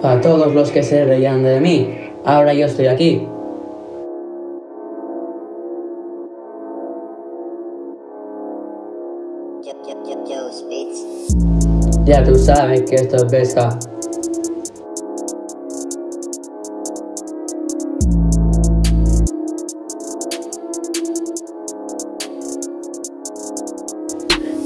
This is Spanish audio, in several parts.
Para todos los que se reían de mí, ahora yo estoy aquí. Ya tú sabes que esto es pesca.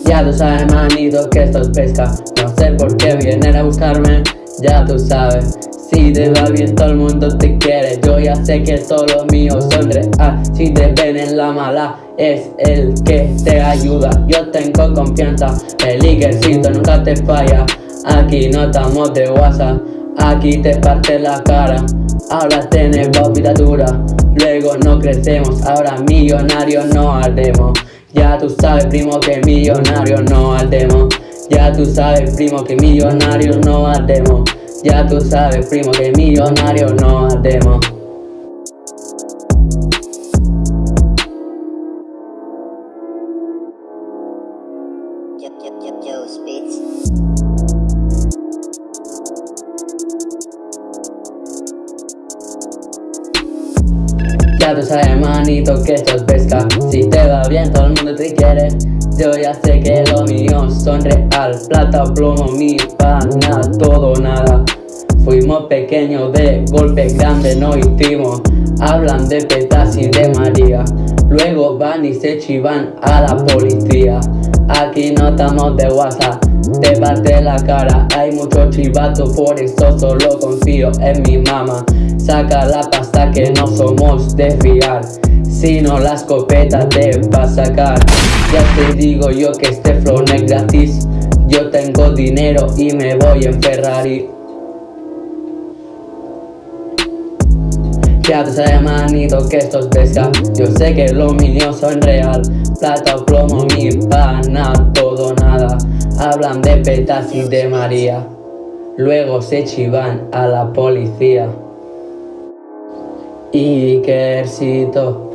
Ya tú sabes manito que esto es pesca No sé por qué vienen a buscarme Ya tú sabes Si te va bien todo el mundo te quiere Yo ya sé que todos los míos son real Si te ven en la mala es el que te ayuda. Yo tengo confianza El Ikercito nunca te falla. Aquí no estamos de WhatsApp Aquí te parte la cara. Ahora tenemos vida dura Luego no crecemos. Ahora millonarios no haremos ya tú sabes primo que millonario no ardemos. Ya tú sabes primo que millonario no ardemos Ya tú sabes primo que millonario no ardemos Ya tú sabes manito que esto es pesca. Si te va bien todo el mundo te quiere Yo ya sé que lo mío son real. Plata, plomo, mi pana, todo nada. Fuimos pequeños de golpe grande no hicimos. Hablan de petas y de María. Luego van y se chivan a la policía. Aquí no estamos de WhatsApp te parte la cara. Hay mucho chivato, por eso solo confío en mi mamá. Saca la pasta que no somos de fiar Si no la escopeta te va a sacar. Ya te digo yo que este flow no es gratis. Yo tengo dinero y me voy en Ferrari. Ya tú sabes manito que esto es Yo sé que los míos son real. Plata o plomo, mi pana, todo nada. Hablan de petas y de María. Luego se chivan a la policía. Ikercito